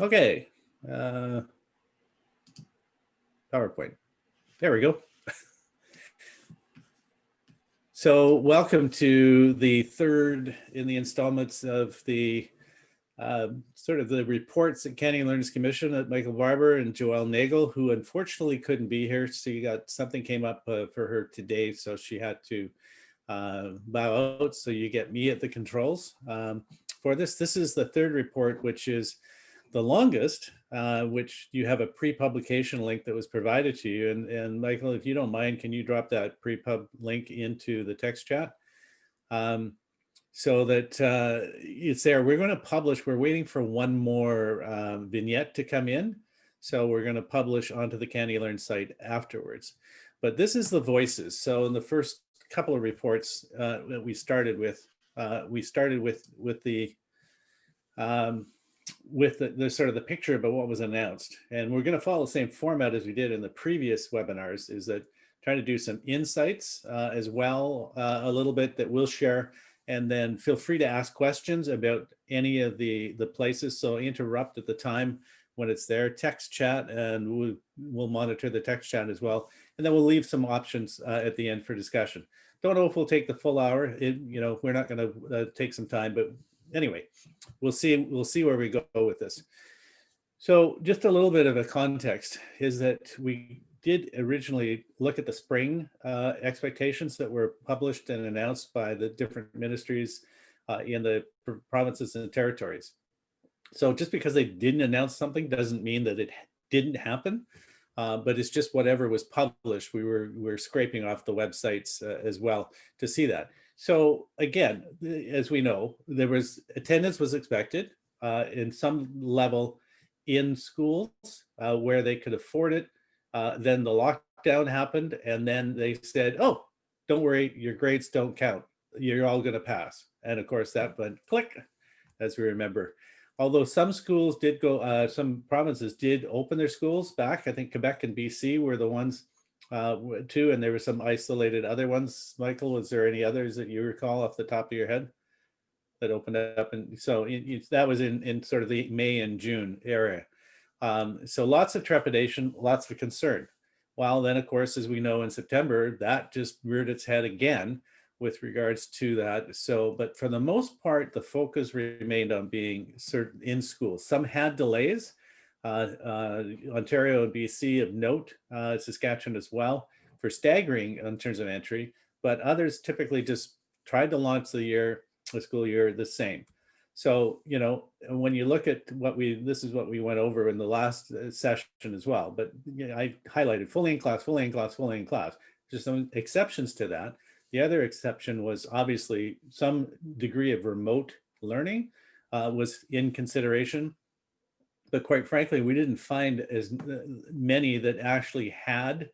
Okay. Uh, PowerPoint. There we go. so welcome to the third in the installments of the uh, sort of the reports that Canadian Learners Commission at Michael Barbour and Joelle Nagle, who unfortunately couldn't be here. So you got something came up uh, for her today, so she had to uh, bow out. So you get me at the controls um, for this. This is the third report, which is the longest, uh, which you have a pre-publication link that was provided to you. And, and Michael, if you don't mind, can you drop that pre-pub link into the text chat? Um, so that uh, it's there. We're going to publish, we're waiting for one more um, vignette to come in. So we're going to publish onto the CANeLearn site afterwards. But this is the voices. So in the first couple of reports uh, that we started with, uh, we started with, with the um, with the, the, sort of the picture about what was announced. And we're going to follow the same format as we did in the previous webinars is that trying to do some insights uh, as well, uh, a little bit that we'll share. And then feel free to ask questions about any of the, the places. So interrupt at the time when it's there, text chat, and we'll, we'll monitor the text chat as well. And then we'll leave some options uh, at the end for discussion. Don't know if we'll take the full hour. It, you know, we're not going to uh, take some time, but anyway, we'll see, we'll see where we go with this. So just a little bit of a context is that we did originally look at the spring uh, expectations that were published and announced by the different ministries uh, in the provinces and territories. So just because they didn't announce something doesn't mean that it didn't happen, uh, but it's just whatever was published. We were, we were scraping off the websites uh, as well to see that. So again, as we know, there was attendance was expected uh, in some level in schools uh, where they could afford it. Uh, then the lockdown happened and then they said, oh, don't worry, your grades don't count. You're all gonna pass. And of course that went click, as we remember. Although some schools did go, uh, some provinces did open their schools back. I think Quebec and BC were the ones uh, too, and there were some isolated other ones. Michael, was there any others that you recall off the top of your head that opened up? And so it, it, that was in, in sort of the May and June area. Um, so lots of trepidation, lots of concern. While then, of course, as we know in September, that just reared its head again with regards to that. So, but for the most part, the focus remained on being certain in school. Some had delays, Ontario and BC of note, uh, Saskatchewan as well, for staggering in terms of entry, but others typically just tried to launch the year, the school year the same. So, you know, when you look at what we, this is what we went over in the last session as well, but you know, I highlighted fully in class, fully in class, fully in class, just some exceptions to that. The other exception was obviously some degree of remote learning uh, was in consideration but quite frankly, we didn't find as uh, many that actually had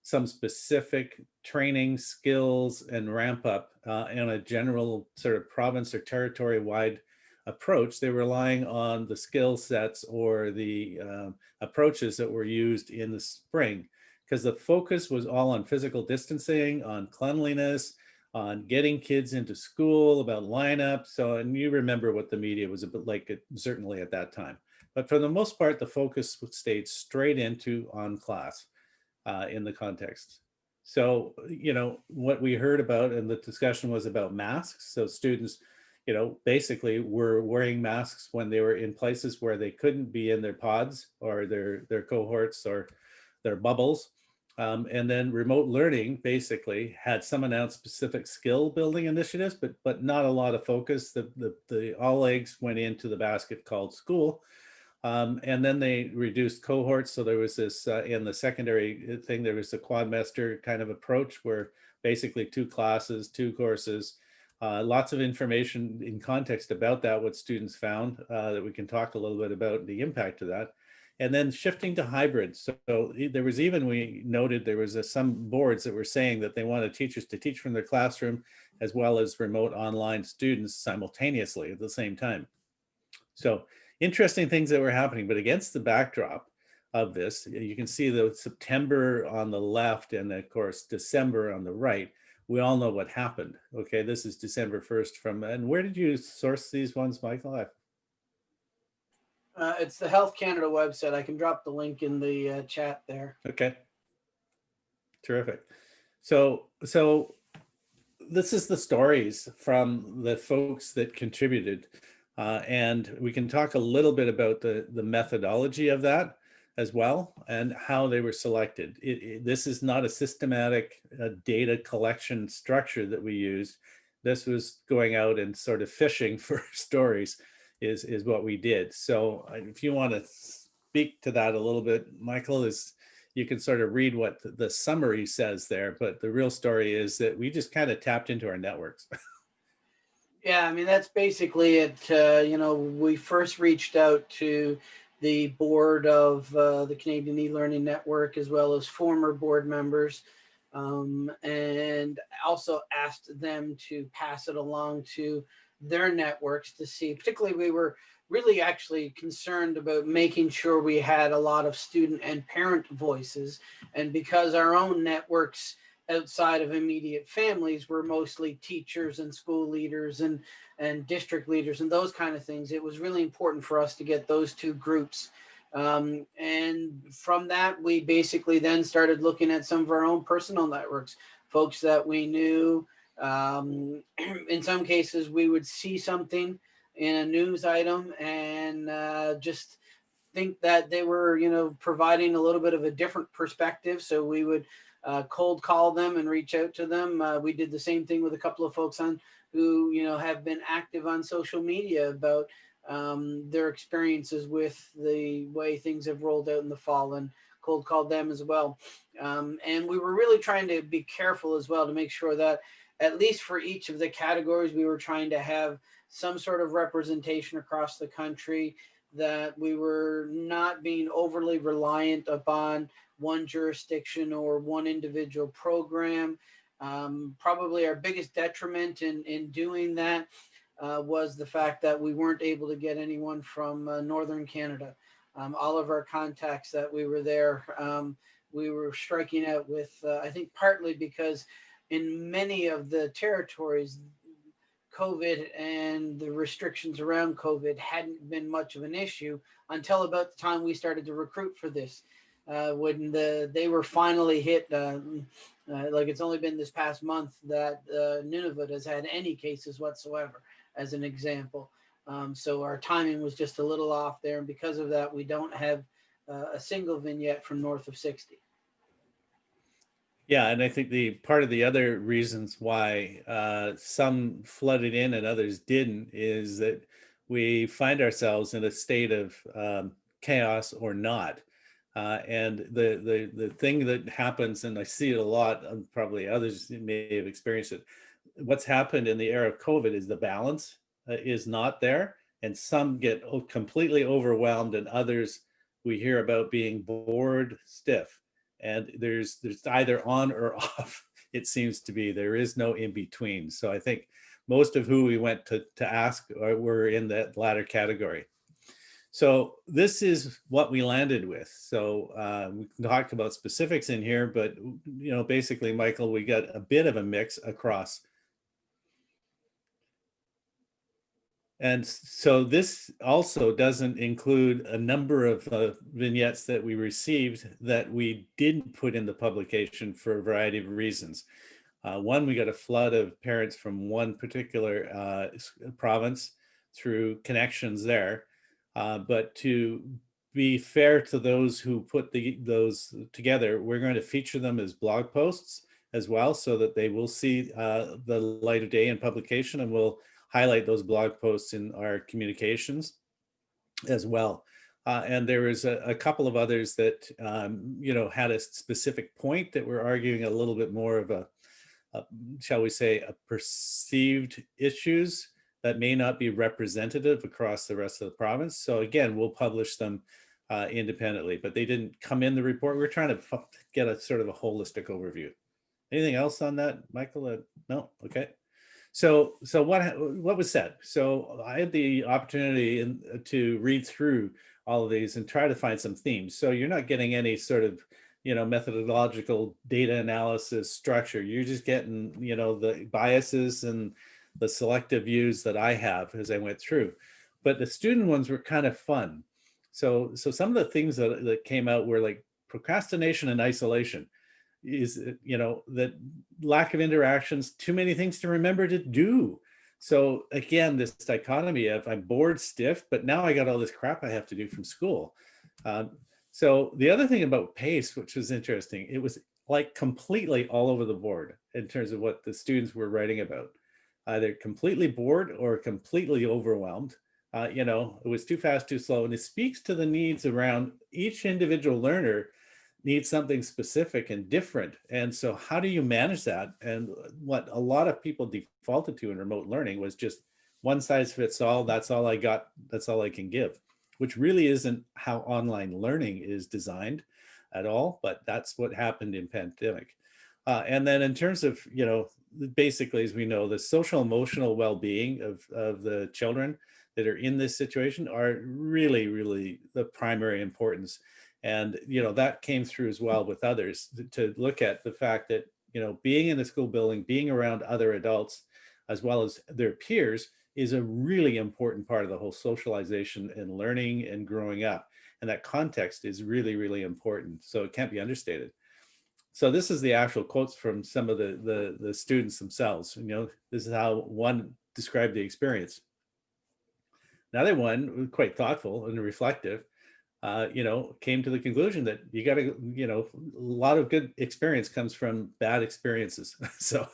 some specific training skills and ramp up uh, in a general sort of province or territory wide approach. They're relying on the skill sets or the uh, approaches that were used in the spring because the focus was all on physical distancing, on cleanliness, on getting kids into school, about lineup. So, and you remember what the media was a bit like, certainly at that time. But for the most part, the focus stayed straight into on class uh, in the context. So, you know, what we heard about and the discussion was about masks. So students, you know, basically were wearing masks when they were in places where they couldn't be in their pods or their, their cohorts or their bubbles. Um, and then remote learning basically had some announced specific skill building initiatives, but but not a lot of focus. The, the, the all eggs went into the basket called school. Um, and then they reduced cohorts. So there was this uh, in the secondary uh, thing, there was a quadmester kind of approach where basically two classes, two courses, uh, lots of information in context about that, what students found uh, that we can talk a little bit about the impact of that. And then shifting to hybrid. So, so there was even, we noted there was a, some boards that were saying that they wanted teachers to teach from their classroom as well as remote online students simultaneously at the same time. So interesting things that were happening, but against the backdrop of this, you can see the September on the left and of course, December on the right. We all know what happened. Okay, this is December 1st from, and where did you source these ones, Michael? I... Uh, it's the Health Canada website. I can drop the link in the uh, chat there. Okay. Terrific. So, so this is the stories from the folks that contributed. Uh, and we can talk a little bit about the, the methodology of that as well and how they were selected. It, it, this is not a systematic uh, data collection structure that we used. This was going out and sort of fishing for stories is, is what we did. So uh, if you want to speak to that a little bit, Michael, is you can sort of read what the, the summary says there, but the real story is that we just kind of tapped into our networks. Yeah, I mean, that's basically it. Uh, you know, we first reached out to the board of uh, the Canadian e-learning network, as well as former board members, um, and also asked them to pass it along to their networks to see, particularly we were really actually concerned about making sure we had a lot of student and parent voices. And because our own networks outside of immediate families were mostly teachers and school leaders and and district leaders and those kind of things. It was really important for us to get those two groups. Um, and from that, we basically then started looking at some of our own personal networks, folks that we knew. Um, in some cases, we would see something in a news item and uh, just think that they were, you know, providing a little bit of a different perspective. So we would uh, cold call them and reach out to them. Uh, we did the same thing with a couple of folks on who you know have been active on social media about um, their experiences with the way things have rolled out in the fall and cold called them as well. Um, and we were really trying to be careful as well to make sure that at least for each of the categories, we were trying to have some sort of representation across the country that we were not being overly reliant upon one jurisdiction or one individual program. Um, probably our biggest detriment in, in doing that uh, was the fact that we weren't able to get anyone from uh, Northern Canada. Um, all of our contacts that we were there, um, we were striking out with, uh, I think partly because in many of the territories, COVID and the restrictions around COVID hadn't been much of an issue until about the time we started to recruit for this uh, when the they were finally hit. Uh, uh, like it's only been this past month that uh, Nunavut has had any cases whatsoever, as an example. Um, so our timing was just a little off there, and because of that, we don't have uh, a single vignette from north of 60. Yeah, and I think the part of the other reasons why uh, some flooded in and others didn't is that we find ourselves in a state of um, chaos or not. Uh, and the, the, the thing that happens, and I see it a lot, and probably others may have experienced it, what's happened in the era of COVID is the balance uh, is not there. And some get completely overwhelmed and others we hear about being bored stiff. And there's, there's either on or off, it seems to be. There is no in between. So I think most of who we went to, to ask uh, were in that latter category. So this is what we landed with. So uh, we can talk about specifics in here, but you know, basically, Michael, we got a bit of a mix across. And so this also doesn't include a number of uh, vignettes that we received that we didn't put in the publication for a variety of reasons. Uh, one, we got a flood of parents from one particular uh, province through connections there. Uh, but to be fair to those who put the, those together, we're going to feature them as blog posts as well so that they will see uh, the light of day in publication and we'll highlight those blog posts in our communications as well. Uh, and there was a, a, couple of others that, um, you know, had a specific point that we're arguing a little bit more of a, a shall we say, a perceived issues that may not be representative across the rest of the province. So again, we'll publish them uh, independently, but they didn't come in the report. We're trying to get a sort of a holistic overview. Anything else on that, Michael? Uh, no, okay. So, so what what was said? So I had the opportunity in, uh, to read through all of these and try to find some themes. So you're not getting any sort of you know methodological data analysis structure. You're just getting you know the biases and the selective views that I have as I went through. But the student ones were kind of fun. So, so some of the things that, that came out were like procrastination and isolation is, uh, you know, that lack of interactions, too many things to remember to do. So again, this dichotomy of I'm bored stiff, but now I got all this crap I have to do from school. Um, so the other thing about PACE, which was interesting, it was like completely all over the board in terms of what the students were writing about. Either completely bored or completely overwhelmed. Uh, you know, it was too fast, too slow. And it speaks to the needs around each individual learner needs something specific and different. And so how do you manage that? And what a lot of people defaulted to in remote learning was just one size fits all. That's all I got. That's all I can give, which really isn't how online learning is designed at all. But that's what happened in pandemic. Uh, and then in terms of, you know, basically, as we know, the social emotional well-being of, of the children that are in this situation are really, really the primary importance. And, you know, that came through as well with others to look at the fact that, you know, being in the school building, being around other adults, as well as their peers is a really important part of the whole socialization and learning and growing up. And that context is really, really important. So it can't be understated. So this is the actual quotes from some of the, the, the students themselves. You know, this is how one described the experience. Another one, quite thoughtful and reflective, uh, you know, came to the conclusion that you got to, you know, a lot of good experience comes from bad experiences. so,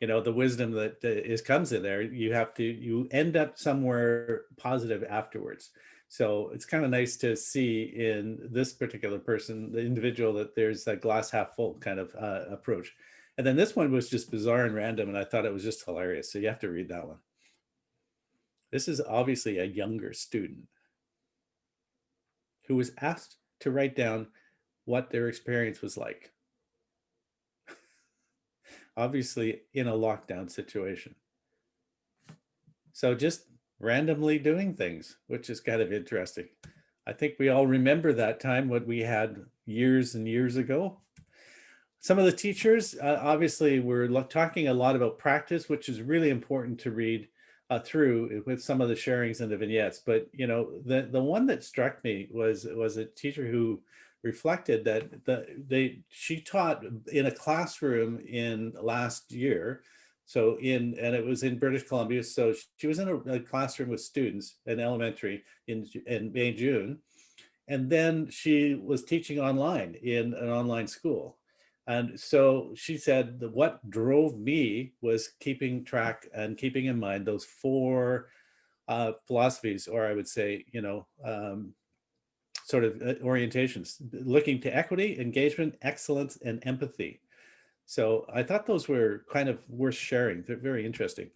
you know, the wisdom that is comes in there, you have to, you end up somewhere positive afterwards. So it's kind of nice to see in this particular person, the individual, that there's a glass half full kind of uh, approach. And then this one was just bizarre and random, and I thought it was just hilarious. So you have to read that one. This is obviously a younger student who was asked to write down what their experience was like. Obviously in a lockdown situation. So just randomly doing things, which is kind of interesting. I think we all remember that time what we had years and years ago. Some of the teachers, uh, obviously, we're talking a lot about practice, which is really important to read uh, through with some of the sharings and the vignettes. But you know, the the one that struck me was was a teacher who reflected that the they she taught in a classroom in last year. So in and it was in British Columbia. So she was in a, a classroom with students in elementary in in May June, and then she was teaching online in an online school. And so she said that what drove me was keeping track and keeping in mind those four uh, philosophies, or I would say, you know, um, sort of uh, orientations, looking to equity, engagement, excellence, and empathy. So I thought those were kind of worth sharing. They're very interesting.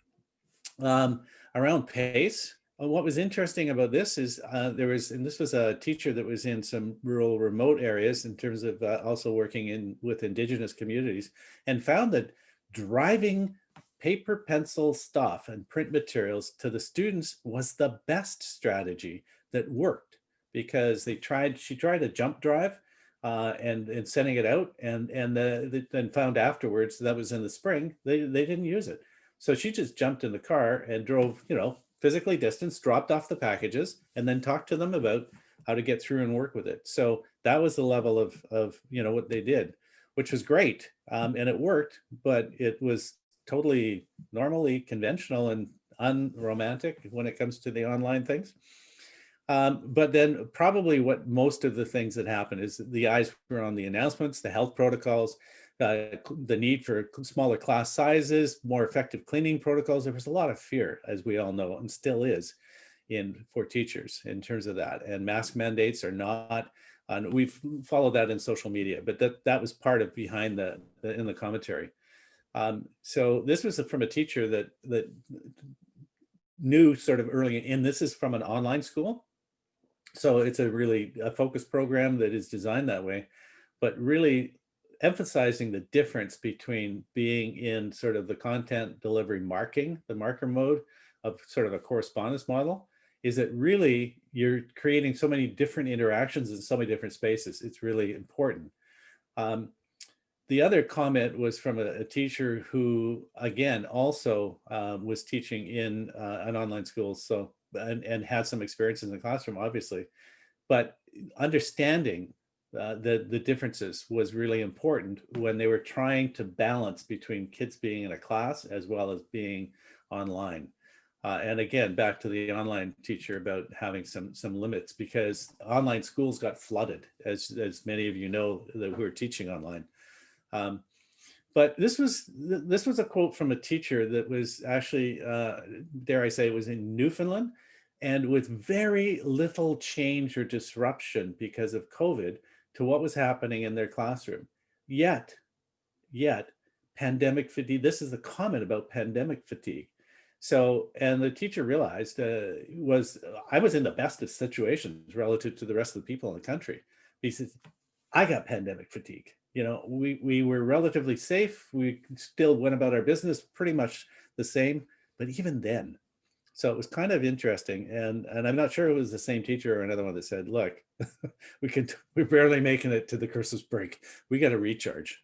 Um, around pace, uh, what was interesting about this is uh, there was, and this was a teacher that was in some rural remote areas in terms of uh, also working in with indigenous communities and found that driving paper pencil stuff and print materials to the students was the best strategy that worked because they tried, she tried a jump drive uh, and, and sending it out and, and the, then found afterwards that was in the spring, they, they didn't use it. So she just jumped in the car and drove, you know, physically distanced, dropped off the packages, and then talked to them about how to get through and work with it. So that was the level of, of you know, what they did, which was great. Um, and it worked, but it was totally normally conventional and unromantic when it comes to the online things. Um, but then probably what most of the things that happened is the eyes were on the announcements, the health protocols, uh, the need for smaller class sizes, more effective cleaning protocols. There was a lot of fear, as we all know, and still is in for teachers in terms of that. And mask mandates are not, and we've followed that in social media, but that, that was part of behind the, the in the commentary. Um, so this was from a teacher that, that knew sort of early, and this is from an online school. So it's a really a focused program that is designed that way, but really emphasizing the difference between being in sort of the content delivery marking, the marker mode of sort of a correspondence model, is that really you're creating so many different interactions in so many different spaces. It's really important. Um, the other comment was from a, a teacher who, again, also um, was teaching in uh, an online school, so and, and had some experience in the classroom, obviously. but understanding uh, the, the differences was really important when they were trying to balance between kids being in a class as well as being online. Uh, and again, back to the online teacher about having some some limits because online schools got flooded, as, as many of you know that who are teaching online. Um, but this was this was a quote from a teacher that was actually, uh, dare I say, it was in Newfoundland and with very little change or disruption because of COVID to what was happening in their classroom. Yet, yet, pandemic fatigue, this is a comment about pandemic fatigue. So, and the teacher realized uh, was, I was in the best of situations relative to the rest of the people in the country. He says, I got pandemic fatigue. You know, we, we were relatively safe. We still went about our business pretty much the same, but even then, so it was kind of interesting. And, and I'm not sure it was the same teacher or another one that said, look, we can, we're barely making it to the Christmas break. We got to recharge.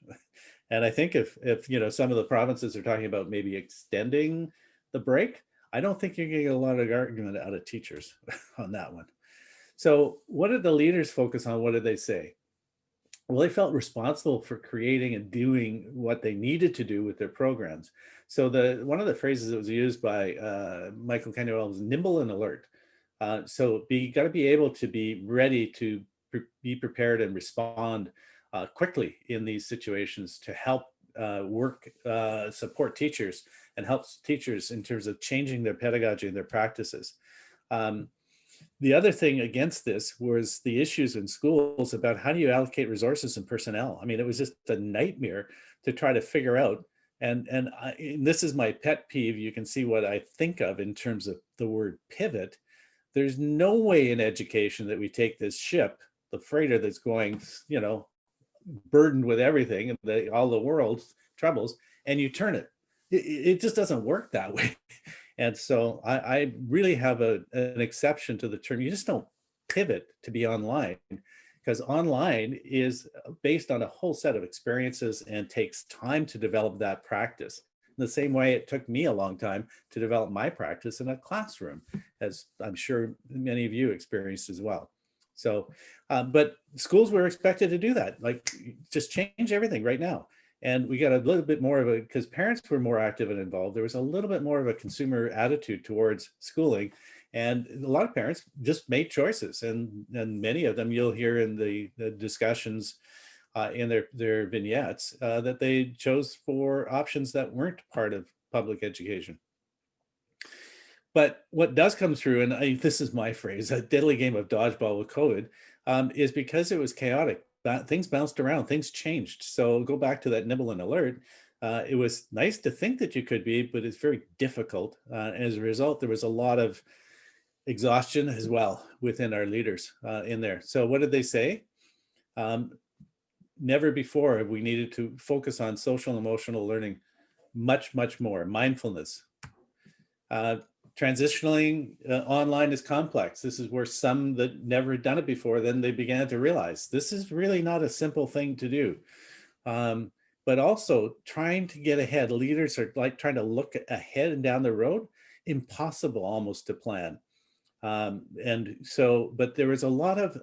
And I think if, if, you know, some of the provinces are talking about maybe extending the break, I don't think you're getting a lot of argument out of teachers on that one. So what did the leaders focus on? What did they say? Well, they felt responsible for creating and doing what they needed to do with their programs. So the one of the phrases that was used by uh, Michael Kenuel was nimble and alert. Uh, so be got to be able to be ready to pre be prepared and respond uh, quickly in these situations to help uh, work, uh, support teachers and helps teachers in terms of changing their pedagogy and their practices. Um, the other thing against this was the issues in schools about how do you allocate resources and personnel. I mean, it was just a nightmare to try to figure out and, and, I, and this is my pet peeve. You can see what I think of in terms of the word pivot. There's no way in education that we take this ship, the freighter that's going, you know, burdened with everything and the, all the world's troubles, and you turn it. It, it just doesn't work that way. And so I, I really have a, an exception to the term. You just don't pivot to be online because online is uh, based on a whole set of experiences and takes time to develop that practice. In the same way it took me a long time to develop my practice in a classroom, as I'm sure many of you experienced as well. So, um, but schools were expected to do that, like just change everything right now. And we got a little bit more of a, because parents were more active and involved, there was a little bit more of a consumer attitude towards schooling. And a lot of parents just made choices and, and many of them you'll hear in the, the discussions uh, in their, their vignettes uh, that they chose for options that weren't part of public education. But what does come through, and I, this is my phrase, a deadly game of dodgeball with COVID, um, is because it was chaotic. Things bounced around, things changed. So go back to that nibble and alert. Uh, it was nice to think that you could be, but it's very difficult. Uh, as a result, there was a lot of exhaustion as well within our leaders uh, in there. So what did they say? Um, never before have we needed to focus on social emotional learning much, much more. Mindfulness. Uh, transitioning uh, online is complex. This is where some that never had done it before, then they began to realize this is really not a simple thing to do. Um, but also trying to get ahead. Leaders are like trying to look ahead and down the road, impossible almost to plan. Um, and so, but there was a lot of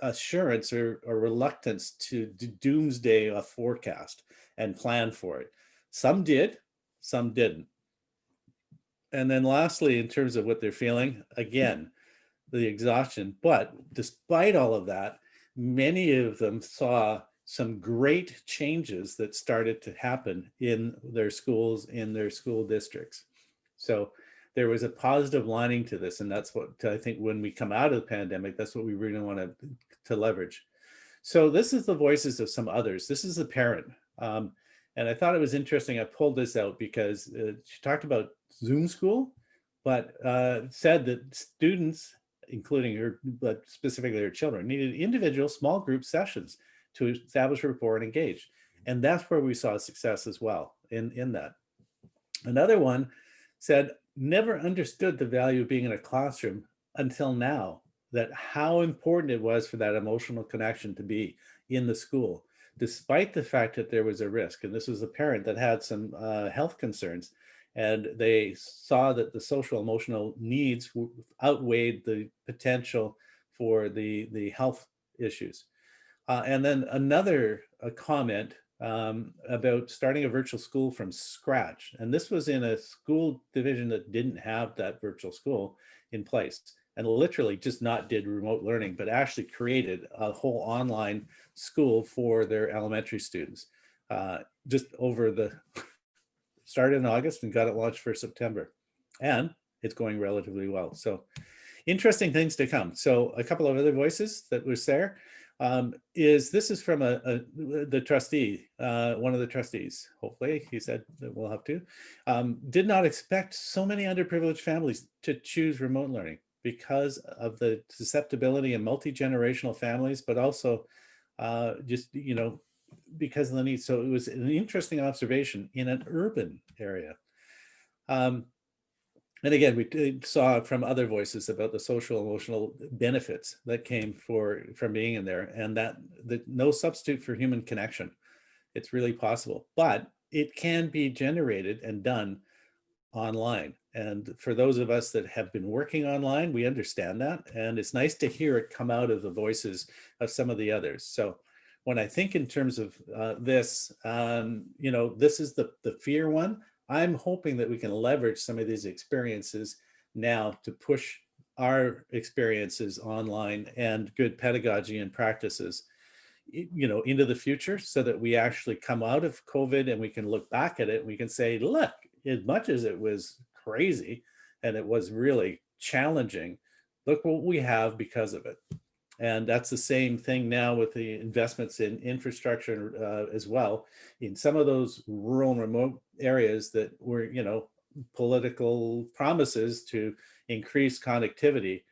assurance or, or reluctance to, to doomsday a forecast and plan for it. Some did, some didn't. And then lastly, in terms of what they're feeling, again, the exhaustion. But despite all of that, many of them saw some great changes that started to happen in their schools, in their school districts. So there was a positive lining to this. And that's what I think when we come out of the pandemic, that's what we really want to, to leverage. So this is the voices of some others. This is a parent. Um, and I thought it was interesting. I pulled this out because uh, she talked about Zoom school, but uh, said that students, including her, but specifically her children, needed individual small group sessions to establish rapport and engage. And that's where we saw success as well in, in that. Another one said, never understood the value of being in a classroom until now, that how important it was for that emotional connection to be in the school, despite the fact that there was a risk. And this was a parent that had some uh, health concerns and they saw that the social emotional needs outweighed the potential for the, the health issues. Uh, and then another uh, comment um, about starting a virtual school from scratch. And this was in a school division that didn't have that virtual school in place and literally just not did remote learning, but actually created a whole online school for their elementary students uh, just over the, started in August and got it launched for September. And it's going relatively well. So interesting things to come. So a couple of other voices that was there um, is this is from a, a the trustee, uh, one of the trustees, hopefully he said that we'll have to, um, did not expect so many underprivileged families to choose remote learning because of the susceptibility and multi-generational families, but also uh, just, you know, because of the need. So it was an interesting observation in an urban area. Um, and again, we saw from other voices about the social emotional benefits that came for from being in there and that the no substitute for human connection. It's really possible, but it can be generated and done online. And for those of us that have been working online, we understand that. And it's nice to hear it come out of the voices of some of the others. So when I think in terms of uh, this, um, you know, this is the, the fear one. I'm hoping that we can leverage some of these experiences now to push our experiences online and good pedagogy and practices you know into the future so that we actually come out of covid and we can look back at it we can say look as much as it was crazy and it was really challenging look what we have because of it and that's the same thing now with the investments in infrastructure uh, as well. In some of those rural and remote areas that were, you know, political promises to increase connectivity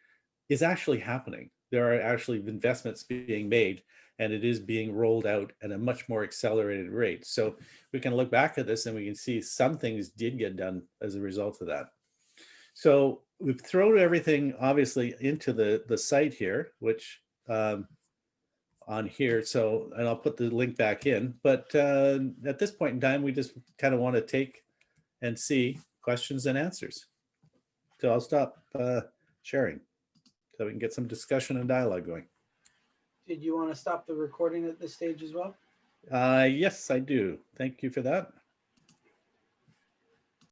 is actually happening. There are actually investments being made and it is being rolled out at a much more accelerated rate. So we can look back at this and we can see some things did get done as a result of that. So we've thrown everything obviously into the, the site here, which um, on here. So, and I'll put the link back in, but uh, at this point in time, we just kind of want to take and see questions and answers. So I'll stop uh, sharing so we can get some discussion and dialogue going. Did you want to stop the recording at this stage as well? Uh, yes, I do. Thank you for that.